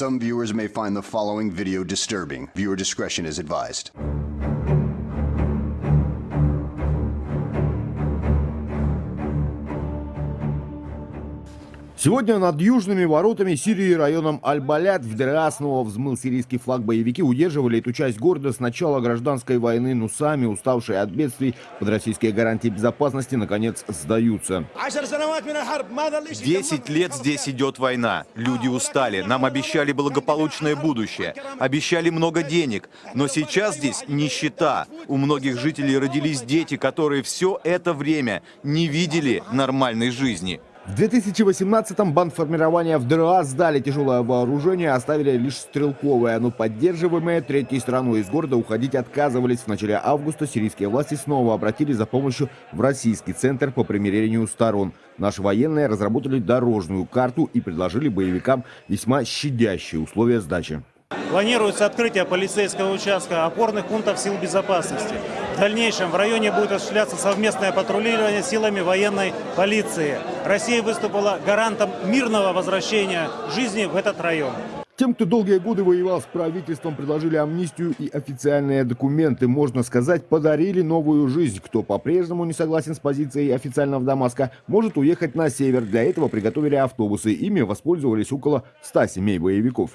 Some viewers may find the following video disturbing. Viewer discretion is advised. Сегодня над южными воротами Сирии районом Аль-Балят в ДРА снова взмыл сирийский флаг. Боевики удерживали эту часть города с начала гражданской войны, но сами, уставшие от бедствий, под российские гарантии безопасности, наконец сдаются. Десять лет здесь идет война. Люди устали. Нам обещали благополучное будущее. Обещали много денег. Но сейчас здесь нищета. У многих жителей родились дети, которые все это время не видели нормальной жизни. В 2018-м бандформирования в ДРА сдали тяжелое вооружение, оставили лишь стрелковое, но поддерживаемые третьей страной из города уходить отказывались. В начале августа сирийские власти снова обратились за помощью в Российский центр по примирению сторон. Наши военные разработали дорожную карту и предложили боевикам весьма щадящие условия сдачи. Планируется открытие полицейского участка опорных пунктов сил безопасности. В дальнейшем в районе будет осуществляться совместное патрулирование силами военной полиции. Россия выступила гарантом мирного возвращения жизни в этот район. Тем, кто долгие годы воевал с правительством, предложили амнистию и официальные документы. Можно сказать, подарили новую жизнь. Кто по-прежнему не согласен с позицией официального Дамаска, может уехать на север. Для этого приготовили автобусы. Ими воспользовались около 100 семей боевиков.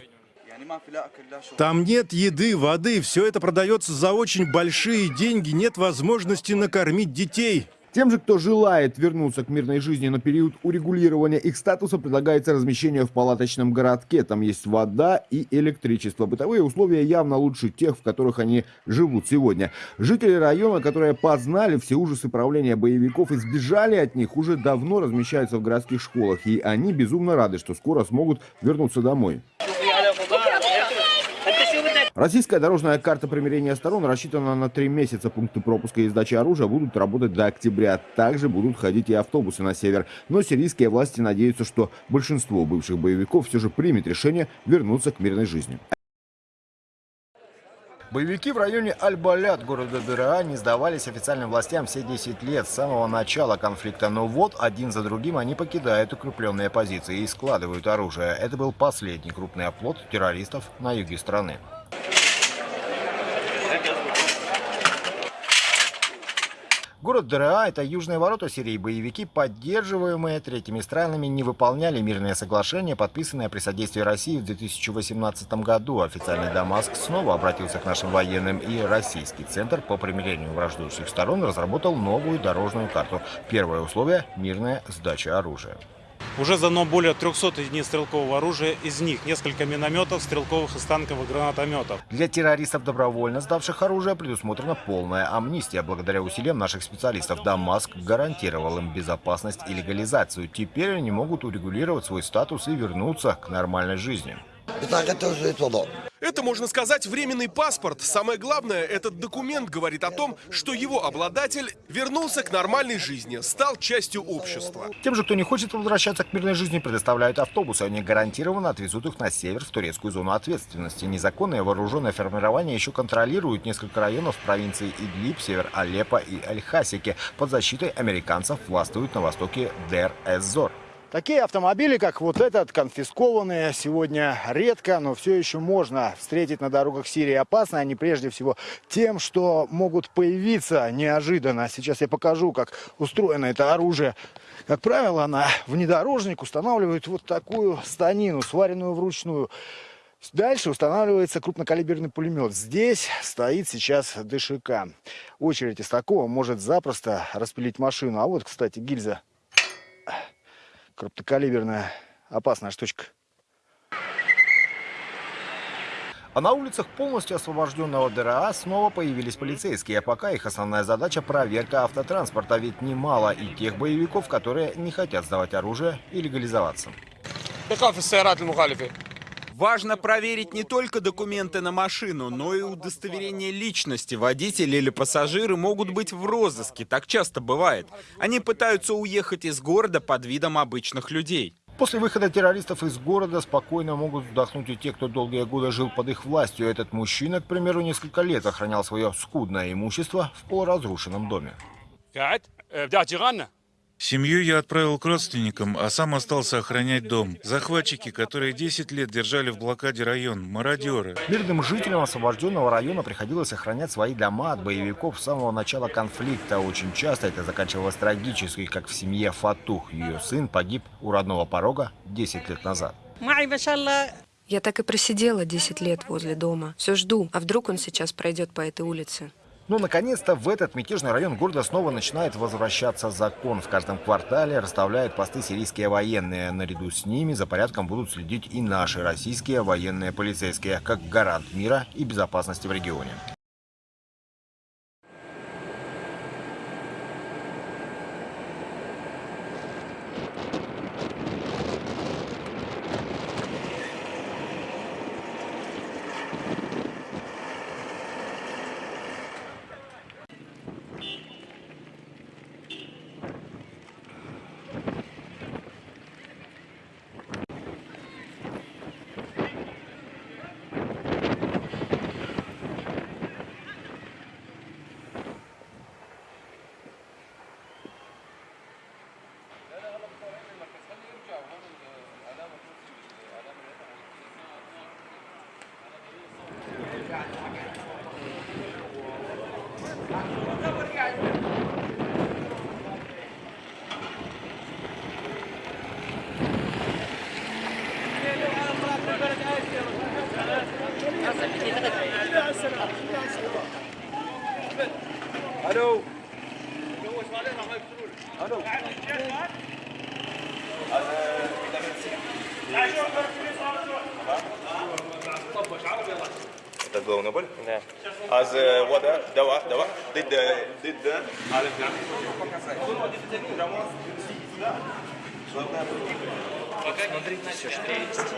Там нет еды, воды, все это продается за очень большие деньги, нет возможности накормить детей. Тем же, кто желает вернуться к мирной жизни на период урегулирования их статуса, предлагается размещение в палаточном городке. Там есть вода и электричество. Бытовые условия явно лучше тех, в которых они живут сегодня. Жители района, которые познали все ужасы правления боевиков и сбежали от них, уже давно размещаются в городских школах. И они безумно рады, что скоро смогут вернуться домой. Российская дорожная карта примирения сторон рассчитана на три месяца. Пункты пропуска и сдачи оружия будут работать до октября. Также будут ходить и автобусы на север. Но сирийские власти надеются, что большинство бывших боевиков все же примет решение вернуться к мирной жизни. Боевики в районе Аль-Балят города Дыра не сдавались официальным властям все 10 лет с самого начала конфликта. Но вот один за другим они покидают укрепленные позиции и складывают оружие. Это был последний крупный оплот террористов на юге страны. Город ДРА – это южные ворота Сирии. Боевики, поддерживаемые третьими странами, не выполняли мирное соглашение, подписанное при содействии России в 2018 году. Официальный Дамаск снова обратился к нашим военным, и Российский центр по примирению враждующих сторон разработал новую дорожную карту. Первое условие – мирная сдача оружия. Уже задано более 300 единиц стрелкового оружия, из них несколько минометов, стрелковых и станковых гранатометов. Для террористов, добровольно сдавших оружие, предусмотрена полная амнистия. Благодаря усилиям наших специалистов Дамаск гарантировал им безопасность и легализацию. Теперь они могут урегулировать свой статус и вернуться к нормальной жизни. Это, можно сказать, временный паспорт. Самое главное, этот документ говорит о том, что его обладатель вернулся к нормальной жизни, стал частью общества. Тем же, кто не хочет возвращаться к мирной жизни, предоставляют автобусы. Они гарантированно отвезут их на север, в турецкую зону ответственности. Незаконное вооруженное формирование еще контролирует несколько районов провинции Идлиб, север Алеппо и Аль-Хасики. Под защитой американцев властвуют на востоке Дер-эз-Зор. Такие автомобили, как вот этот, конфискованные сегодня редко, но все еще можно встретить на дорогах Сирии. Опасны они прежде всего тем, что могут появиться неожиданно. Сейчас я покажу, как устроено это оружие. Как правило, на внедорожник устанавливают вот такую станину, сваренную вручную. Дальше устанавливается крупнокалиберный пулемет. Здесь стоит сейчас ДШК. Очередь из такого может запросто распилить машину. А вот, кстати, гильза крупнокалиберная опасная штучка. А на улицах полностью освобожденного ДРА снова появились полицейские, а пока их основная задача проверка автотранспорта, ведь немало и тех боевиков, которые не хотят сдавать оружие и легализоваться. Важно проверить не только документы на машину, но и удостоверение личности. Водители или пассажиры могут быть в розыске, так часто бывает. Они пытаются уехать из города под видом обычных людей. После выхода террористов из города спокойно могут вздохнуть и те, кто долгие годы жил под их властью. Этот мужчина, к примеру, несколько лет охранял свое скудное имущество в полуразрушенном доме. Семью я отправил к родственникам, а сам остался охранять дом. Захватчики, которые 10 лет держали в блокаде район, мародеры. Мирным жителям освобожденного района приходилось охранять свои дома от боевиков с самого начала конфликта. Очень часто это заканчивалось трагически, как в семье Фатух. Ее сын погиб у родного порога 10 лет назад. Я так и просидела 10 лет возле дома. Все жду, а вдруг он сейчас пройдет по этой улице. Но, наконец-то, в этот мятежный район города снова начинает возвращаться закон. В каждом квартале расставляют посты сирийские военные. Наряду с ними за порядком будут следить и наши российские военные полицейские, как гарант мира и безопасности в регионе. Alo. Это головная боль? Да. А за вода, дава, дава, дыда, дыда. Смотрите все, что есть.